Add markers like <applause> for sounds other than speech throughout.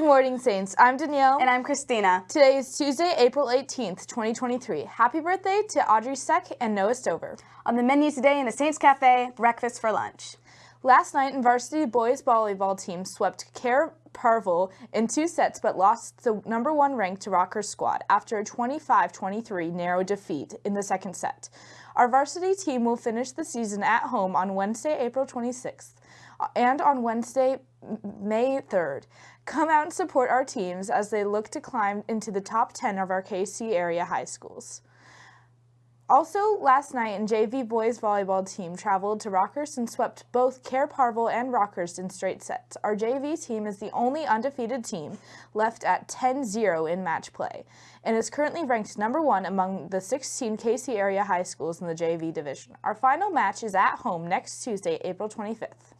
morning, Saints. I'm Danielle. And I'm Christina. Today is Tuesday, April 18th, 2023. Happy birthday to Audrey Steck and Noah Stover. On the menu today in the Saints Cafe, breakfast for lunch. Last night, in varsity boys volleyball team swept Care Parville in two sets but lost the number one ranked Rockers squad after a 25-23 narrow defeat in the second set. Our varsity team will finish the season at home on Wednesday, April 26th and on Wednesday, May 3rd. Come out and support our teams as they look to climb into the top 10 of our KC area high schools. Also, last night, in JV boys volleyball team traveled to Rockhurst and swept both Care Parville and Rockhurst in straight sets. Our JV team is the only undefeated team left at 10-0 in match play and is currently ranked number one among the 16 KC area high schools in the JV division. Our final match is at home next Tuesday, April 25th.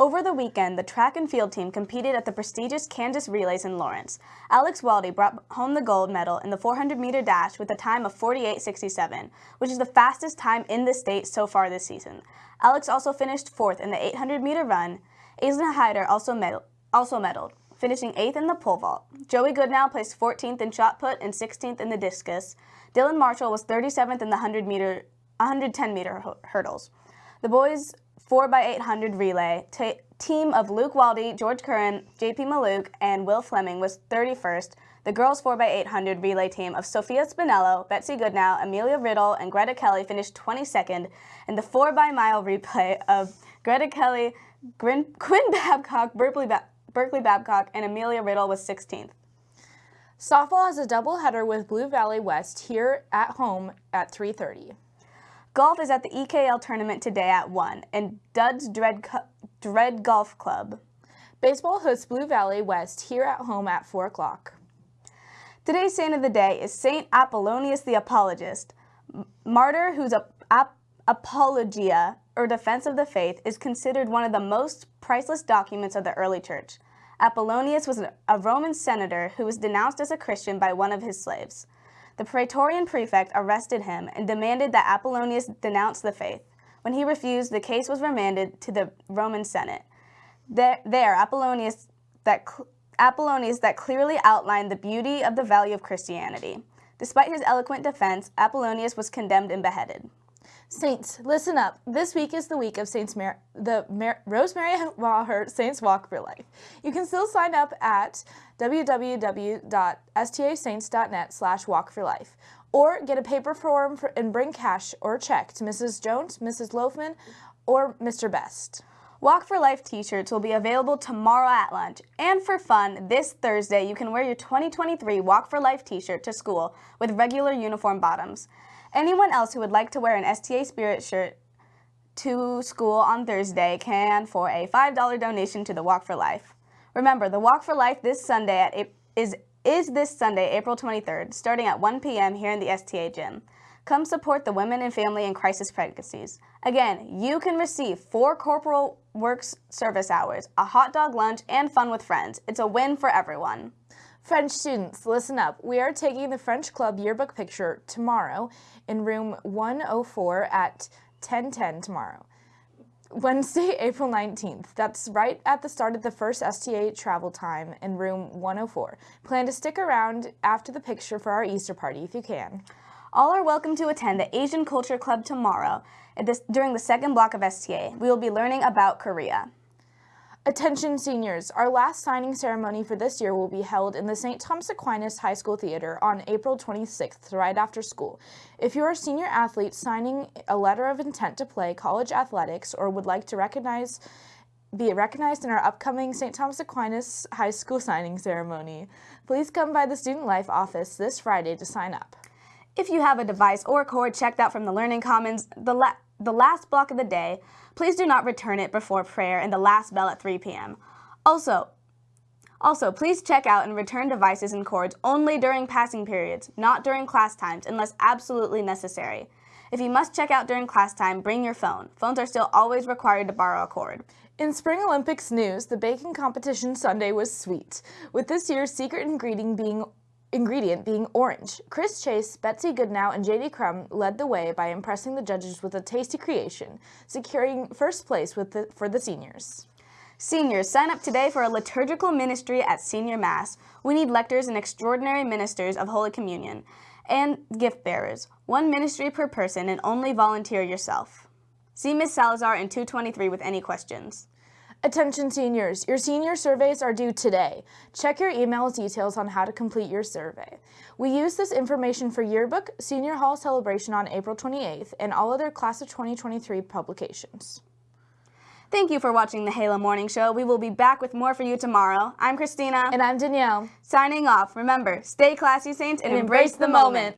Over the weekend, the track and field team competed at the prestigious Kansas Relays in Lawrence. Alex Waldy brought home the gold medal in the 400-meter dash with a time of 48.67, which is the fastest time in the state so far this season. Alex also finished fourth in the 800-meter run. Aislinn Hyder also, medal also medaled, finishing eighth in the pole vault. Joey Goodnow placed 14th in shot put and 16th in the discus. Dylan Marshall was 37th in the 100-meter 110-meter hurdles. The boys 4x800 relay team of Luke Waldy, George Curran, JP Maluk, and Will Fleming was 31st. The girls 4x800 relay team of Sophia Spinello, Betsy Goodnow, Amelia Riddle, and Greta Kelly finished 22nd, and the 4x-mile replay of Greta Kelly, Quinn <laughs> Babcock, Berkeley, ba Berkeley Babcock, and Amelia Riddle was 16th. Softball has a doubleheader with Blue Valley West here at home at 3.30. Golf is at the EKL tournament today at 1 in Dub's Dread, Dread Golf Club. Baseball hosts Blue Valley West here at home at 4 o'clock. Today's saint of the day is Saint Apollonius the Apologist. Martyr whose ap apologia, or defense of the faith, is considered one of the most priceless documents of the early church. Apollonius was a Roman senator who was denounced as a Christian by one of his slaves. The Praetorian prefect arrested him and demanded that Apollonius denounce the faith. When he refused, the case was remanded to the Roman Senate. There, there Apollonius, that, Apollonius that clearly outlined the beauty of the value of Christianity. Despite his eloquent defense, Apollonius was condemned and beheaded. Saints, listen up. This week is the week of Saints Mar the Mar Rosemary Maher Saints Walk for Life. You can still sign up at www.stasaints.net slash walk for life or get a paper form for, and bring cash or check to Mrs. Jones, Mrs. Loafman, or Mr. Best. Walk for Life t-shirts will be available tomorrow at lunch. And for fun, this Thursday you can wear your 2023 Walk for Life t-shirt to school with regular uniform bottoms. Anyone else who would like to wear an STA Spirit shirt to school on Thursday can for a $5 donation to the Walk for Life. Remember, the Walk for Life this Sunday at, is, is this Sunday, April 23rd, starting at 1 p.m. here in the STA gym. Come support the Women and Family in Crisis Pregnancies. Again, you can receive four Corporal Works service hours, a hot dog lunch, and fun with friends. It's a win for everyone. French students, listen up. We are taking the French Club yearbook picture tomorrow in room 104 at 1010 tomorrow. Wednesday, <laughs> April 19th. That's right at the start of the first STA travel time in room 104. Plan to stick around after the picture for our Easter party if you can. All are welcome to attend the Asian Culture Club tomorrow during the second block of STA. We will be learning about Korea. Attention seniors, our last signing ceremony for this year will be held in the St. Thomas Aquinas High School Theater on April 26th, right after school. If you're a senior athlete signing a letter of intent to play college athletics or would like to recognize be recognized in our upcoming St. Thomas Aquinas High School signing ceremony, please come by the Student Life office this Friday to sign up. If you have a device or cord checked out from the Learning Commons, the, the last block of the day, Please do not return it before prayer and the last bell at 3 p.m. Also, also, please check out and return devices and cords only during passing periods, not during class times, unless absolutely necessary. If you must check out during class time, bring your phone. Phones are still always required to borrow a cord. In Spring Olympics news, the baking competition Sunday was sweet, with this year's secret ingredient being ingredient being orange. Chris Chase, Betsy Goodnow, and JD Crum led the way by impressing the judges with a tasty creation, securing first place with the, for the seniors. Seniors, sign up today for a liturgical ministry at Senior Mass. We need lectors and extraordinary ministers of Holy Communion and gift bearers. One ministry per person and only volunteer yourself. See Ms. Salazar in 223 with any questions. Attention seniors, your senior surveys are due today. Check your email details on how to complete your survey. We use this information for yearbook, senior hall celebration on April 28th, and all other class of 2023 publications. Thank you for watching the Halo Morning Show. We will be back with more for you tomorrow. I'm Christina. And I'm Danielle. Signing off. Remember, stay classy, Saints, and, embrace the moment.